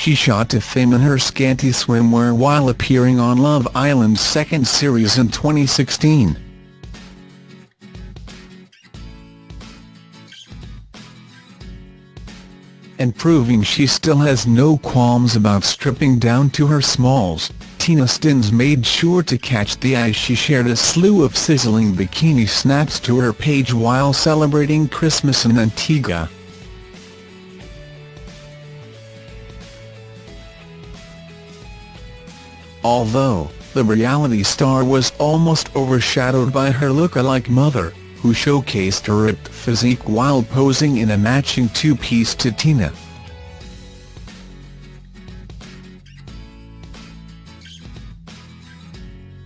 she shot to fame in her scanty swimwear while appearing on Love Island's second series in 2016. And proving she still has no qualms about stripping down to her smalls, Tina Stinnes made sure to catch the eye she shared a slew of sizzling bikini snaps to her page while celebrating Christmas in Antigua. Although, the reality star was almost overshadowed by her look-alike mother, who showcased her ripped physique while posing in a matching two-piece to Tina.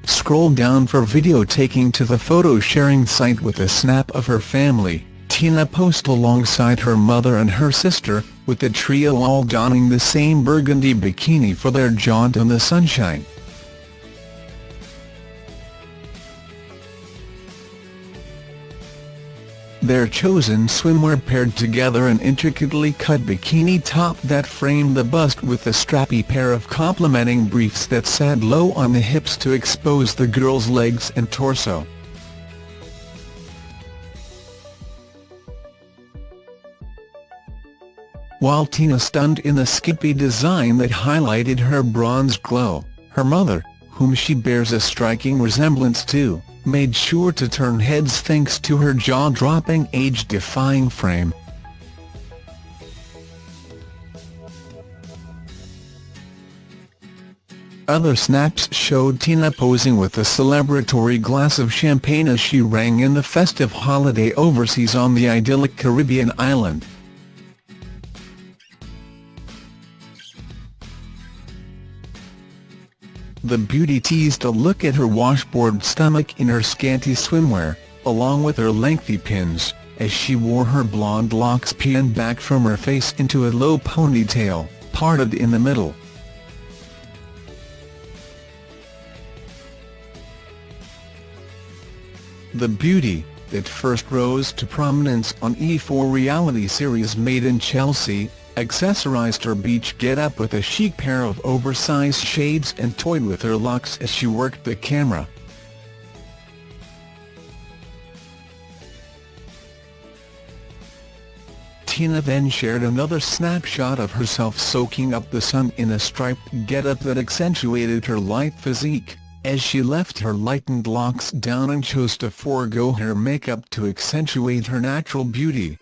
Scroll down for video taking to the photo-sharing site with a snap of her family, Tina posted alongside her mother and her sister, with the trio all donning the same burgundy bikini for their jaunt in the sunshine. Their chosen swimwear paired together an intricately cut bikini top that framed the bust with a strappy pair of complementing briefs that sat low on the hips to expose the girl's legs and torso. While Tina stunned in the skimpy design that highlighted her bronze glow, her mother, whom she bears a striking resemblance to, made sure to turn heads thanks to her jaw-dropping age-defying frame. Other snaps showed Tina posing with a celebratory glass of champagne as she rang in the festive holiday overseas on the idyllic Caribbean island. The beauty teased a look at her washboard stomach in her scanty swimwear, along with her lengthy pins, as she wore her blonde locks pinned back from her face into a low ponytail, parted in the middle. The beauty, that first rose to prominence on E4 reality series Made in Chelsea, accessorized her beach get-up with a chic pair of oversized shades and toyed with her locks as she worked the camera. Tina then shared another snapshot of herself soaking up the sun in a striped get-up that accentuated her light physique, as she left her lightened locks down and chose to forego her makeup to accentuate her natural beauty.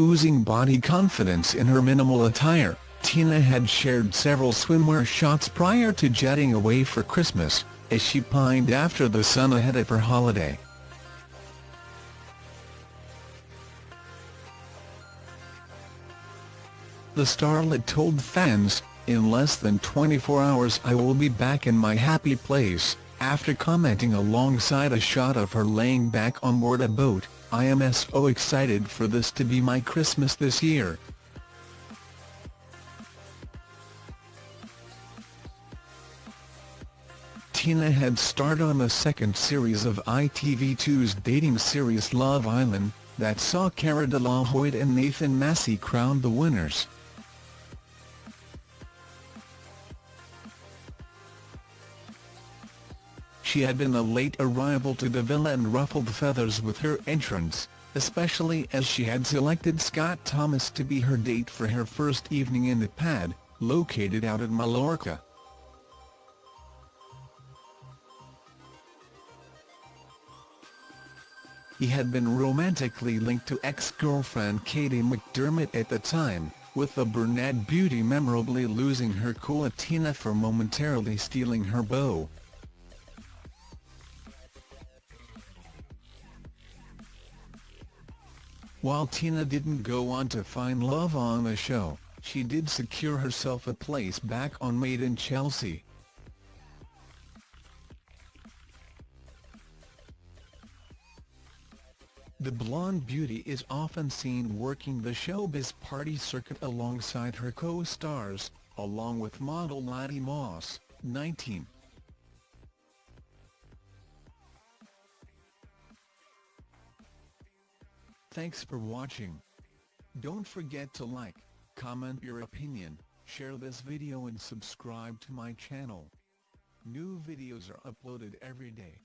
Oozing body confidence in her minimal attire, Tina had shared several swimwear shots prior to jetting away for Christmas, as she pined after the sun ahead of her holiday. The starlet told fans, in less than 24 hours I will be back in my happy place, after commenting alongside a shot of her laying back on board a boat, I am so excited for this to be my Christmas this year. Tina had starred on the second series of ITV2's dating series Love Island, that saw Cara de la and Nathan Massey crowned the winners. She had been a late arrival to the villa and ruffled feathers with her entrance, especially as she had selected Scott Thomas to be her date for her first evening in the pad, located out at Mallorca. He had been romantically linked to ex-girlfriend Kady McDermott at the time, with the brunette beauty memorably losing her cool Tina for momentarily stealing her beau. While Tina didn't go on to find love on the show, she did secure herself a place back on Made in Chelsea. The blonde beauty is often seen working the showbiz party circuit alongside her co-stars, along with model Lottie Moss, 19. Thanks for watching. Don't forget to like, comment your opinion, share this video and subscribe to my channel. New videos are uploaded every day.